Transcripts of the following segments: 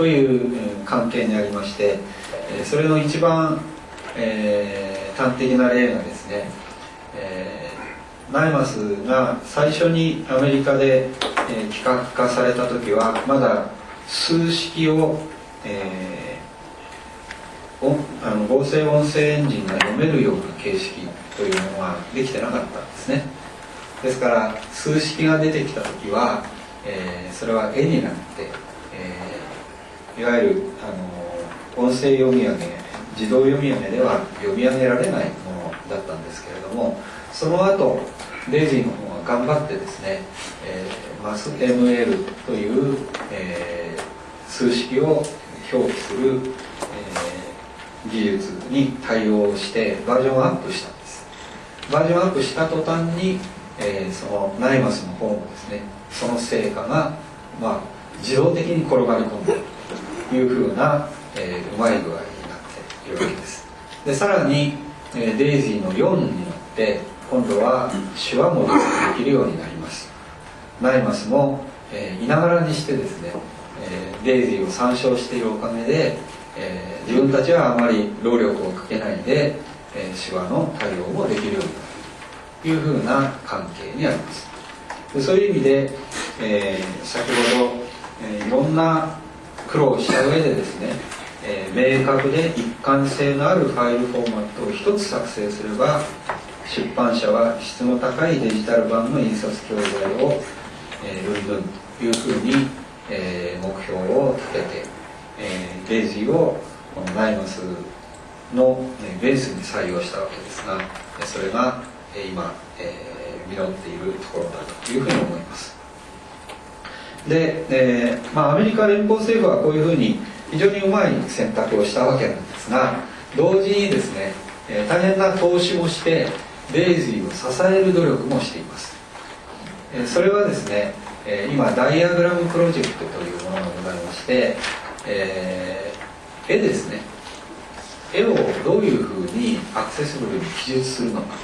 という関係にありましてそれの一番、えー、端的な例がですね、えー、ナイマスが最初にアメリカで、えー、企画化された時はまだ数式を、えー、あの合成音声エンジンが読めるような形式というものはできてなかったんですね。ですから数式が出てきた時は、えー、それは絵になって、いわゆるあの音声読み上げ自動読み上げでは読み上げられないものだったんですけれどもその後デイジーの方が頑張ってですね、えー、マス ML という、えー、数式を表記する、えー、技術に対応してバージョンアップしたんです。バージョンアップした途端に、えー、その NIMAS の方もですねその成果が、まあ、自動的に転がり込んだというふうな、えー、うまい具合になっていうわけです。でさらに、えー、 DAISY の4によって今度は手話もできるようになります。 NIMAS も、えー、いながらにしてですね、えー、 DAISY を参照しているおかげで、えー、自分たちはあまり労力をかけないで、えー、手話の対応もできるようになるというふうな関係にあります。でそういう意味で、えー、先ほど、えー、いろんな苦労した上でですねえ、明確で一貫性のあるファイルフォーマットを一つ作成すれば出版社は質の高いデジタル版の印刷教材を、えー、ルンルンというふうに、えー、目標を立てて、えー、デイジーをこのナイマスの、ね、ベースに採用したわけですがそれが、えー、今、えー、実っているところだというふうに思います。で、えーまあ、アメリカ連邦政府はこういうふうに非常にうまい選択をしたわけなんですが同時にですね、えー、大変な投資もしてデイジーを支える努力もしています、えー、それはですね、えー、今ダイアグラムプロジェクトというものがございまして、えー、絵ですね。絵をどういうふうにアクセシブルに記述するのか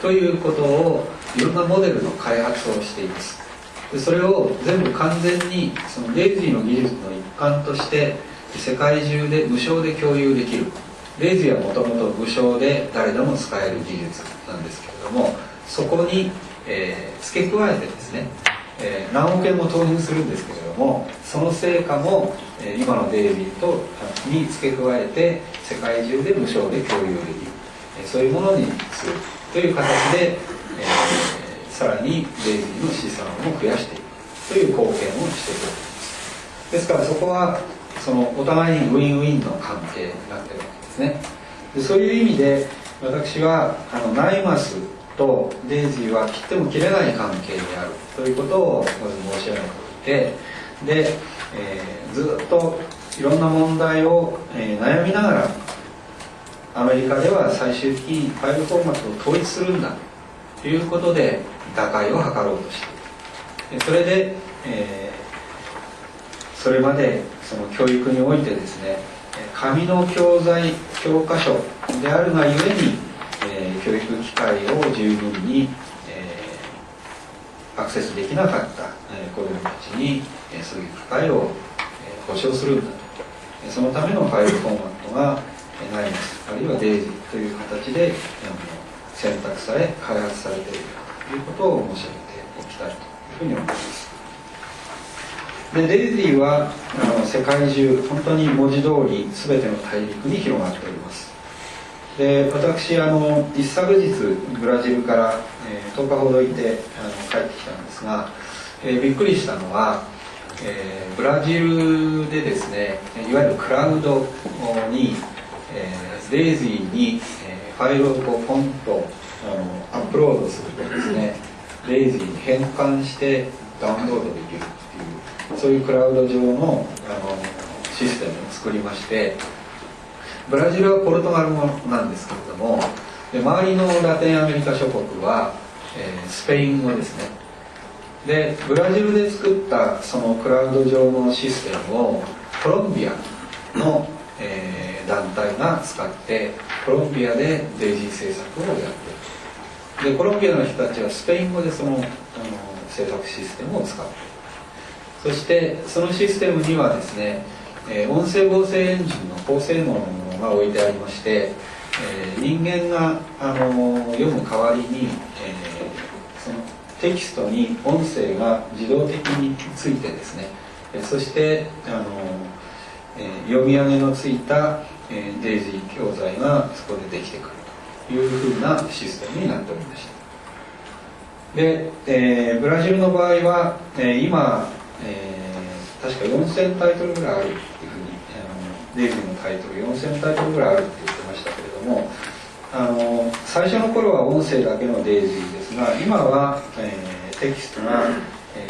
ということをいろんなモデルの開発をしています。でそれを全部完全にそのデイジーの技術の一環として世界中で無償で共有できる。レイズはもともと無償で誰でも使える技術なんですけれどもそこに、えー、付け加えてですね、えー、何億円も投入するんですけれどもその成果も、えー、今のデイビーとに付け加えて世界中で無償で共有できる、え、そういうものにする。という形で、え、さらにデイビーの資産を増やしていくという貢献をしているわけです。ですからそこはそのお互いにウィンウィンの関係になってるわけですね。でそういう意味で私はあのナイマスとデイジーは切っても切れない関係にあるということをまず申し上げておいてで、えー、ずっといろんな問題を、えー、悩みながらアメリカでは最終的にファイルフォーマットを統一するんだということで打開を図ろうとしてそれで、えー、それまでその教育においてですね紙の教材教科書であるがゆえに、えー、教育機会を十分に、えー、アクセスできなかった、えー、子どもたちに、えー、そういう機会を、えー、保障するんだと。そのためのファイルフォーマットが、えー、ナイマスあるいはデイジーという形で、選択され開発されている。いうことを申し上げておきたいというふうに思います。でデイジーはあの世界中本当に文字通り全ての大陸に広がっております。で私あの一昨日ブラジルから、えー、10日ほどいてあの帰ってきたんですが、えー、びっくりしたのは、えー、ブラジルでですねいわゆるクラウドに、えー、デイジーに、えー、ファイルをこうポンとあのアップロードするとですねデイジーに変換してダウンロードできるっていうそういうクラウド上のあのシステムを作りましてブラジルはポルトガル語なんですけれどもで周りのラテンアメリカ諸国は、えー、スペイン語ですね。でブラジルで作ったそのクラウド上のシステムをコロンビアの、えー、団体が使ってコロンビアでデイジー政策をやってる。でコロンビアの人たちはスペイン語でそのあの政策システムを使ってる。そしてそのシステムにはですね、えー、音声合成エンジンの高性能のものが置いてありまして、えー、人間が、あの読む代わりに、えそのテキストに音声が自動的についてですね、えそして、あのえ読み上げのついた、え DAISY 教材がそこでできてくる。いうふうなシステムになっておりました。で、えー、ブラジルの場合は、えー、今、えー、確か4000タイトルぐらいあるっていうふうにあの DAISY のタイトル4000タイトルぐらいあるって言ってましたけれどもあの最初の頃は音声だけの DAISY ですが今は、えー、テキストが、え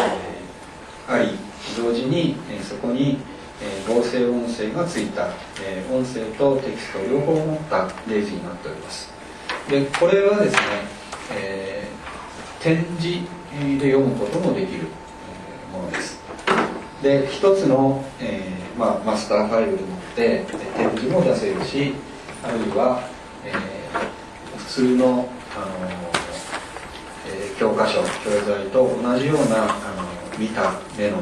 ー、あり同時に、えー、そこに、えー、合成音声がついた、えー、音声とテキスト両方持ったデイジーになっております。でこれはですね、えー、展示で読むこともできるものです。で一つの、えーまあ、マスターファイルでもって展示も出せるしあるいは、えー、普通の、あのえー、教科書教材と同じようなあの見た目の、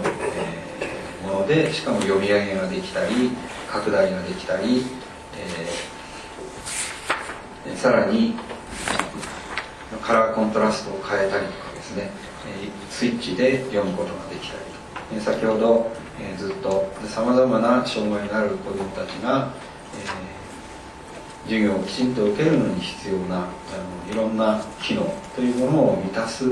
え、ものでしかも読み上げができたり拡大ができたり、え、さらにカラーコントラストを変えたりとかですねスイッチで読むことができたりと。先ほど、ずっとさまざまな障害のある子どもたちが、授業をきちんと受けるのに必要なあのいろんな機能というものを満たす、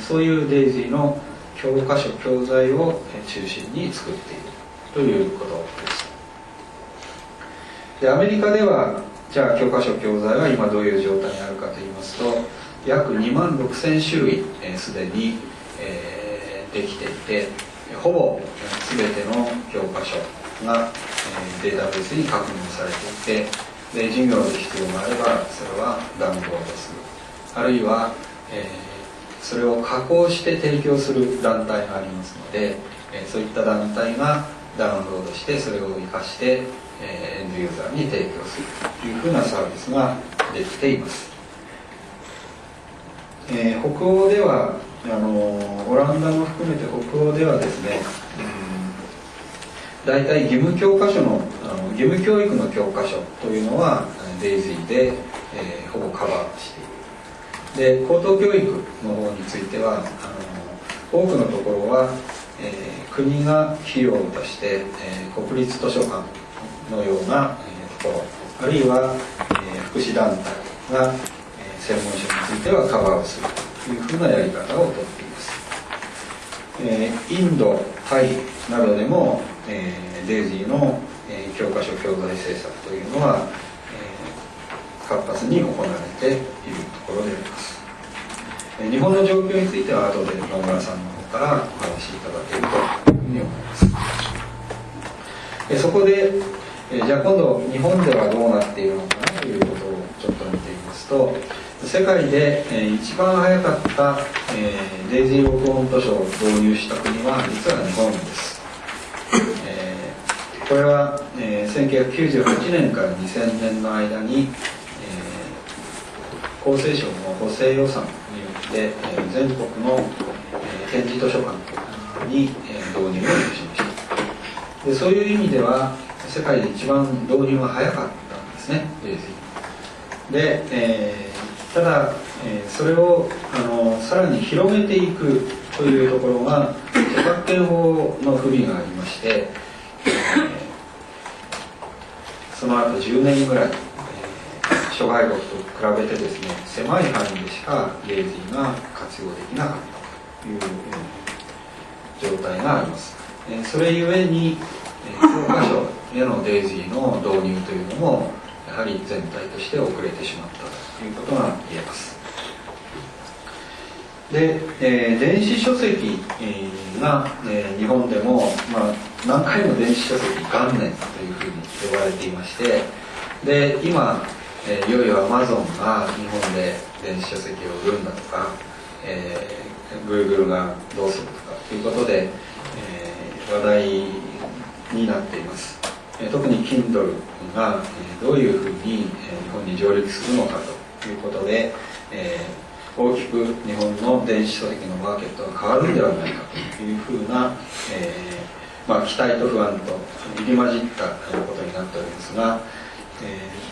そういうデイジーの教科書教材を中心に作っているということです。でアメリカではじゃあ教科書教材は今どういう状態にあるかといいますと約2万6000種類すで、に、えー、できていてほぼ全ての教科書が、えー、データベースに確認されていてで授業で必要があればそれはダウンロードす。るあるいは、えーそれを加工して提供する団体がありますので、えそういった団体がダウンロードしてそれを生かして、えエンドユーザーに提供するというふうなサービスができています、えー、北欧ではあのオランダも含めて北欧ではですね、うん、大体義務教科書のあの義務教育の教科書というのはデイジーで、えー、ほぼカバーしている。で高等教育の方についてはあの多くのところは、えー、国が費用を出して、えー、国立図書館のような、えー、ところあるいは、えー、福祉団体が、えー、専門書についてはカバーをするというふうなやり方をとっています、えー、インドタイなどでも、えー、デイジーの、えー、教科書教材政策というのは活発に行われているところであります。日本の状況については後で野村さんの方からお話しいただけるというふうに思います。そこでじゃあ今度日本ではどうなっているのかなということをちょっと見てみますと世界で一番早かったデイジー録音図書を導入した国は実は日本です。これは1998年から2000年の間に厚生省の補正予算によって、えー、全国の、えー、展示図書館に、えー、導入をしました。でそういう意味では世界で一番導入が早かったんですね。で、えー、ただ、えー、それをあのさらに広めていくというところが著作権法の不備がありまして、えー、その後10年ぐらい諸外国と比べてですね狭い範囲でしかレイジーが活用できなかったという状態があります。えそれゆえに教科書へのデイジーの導入というのもやはり全体として遅れてしまったということが言えます。で、えー、電子書籍が、えー、日本でも、まあ、何回も電子書籍元年というふうに呼ばれていましてで今えー、いよいよアマゾンが日本で電子書籍を売るんだとか、えー、Google がどうするとかということで、えー、話題になっています、えー、特に Kindle が、えー、どういうふうに、えー、日本に上陸するのかということで、えー、大きく日本の電子書籍のマーケットが変わるんではないかというふうな、えー、まあ、期待と不安と入り混じったことになっておりますが、え